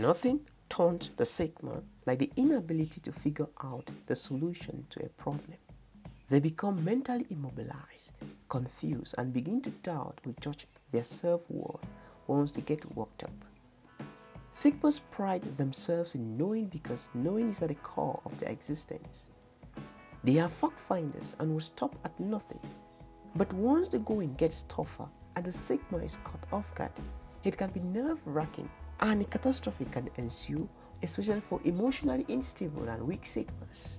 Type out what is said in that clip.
Nothing taunts the Sigma like the inability to figure out the solution to a problem. They become mentally immobilized, confused, and begin to doubt or judge their self-worth once they get worked up. Sigmas pride themselves in knowing because knowing is at the core of their existence. They are fact finders and will stop at nothing. But once the going gets tougher and the Sigma is caught off guard, it can be nerve-wracking and a catastrophe can ensue, especially for emotionally unstable and weak Sigmas.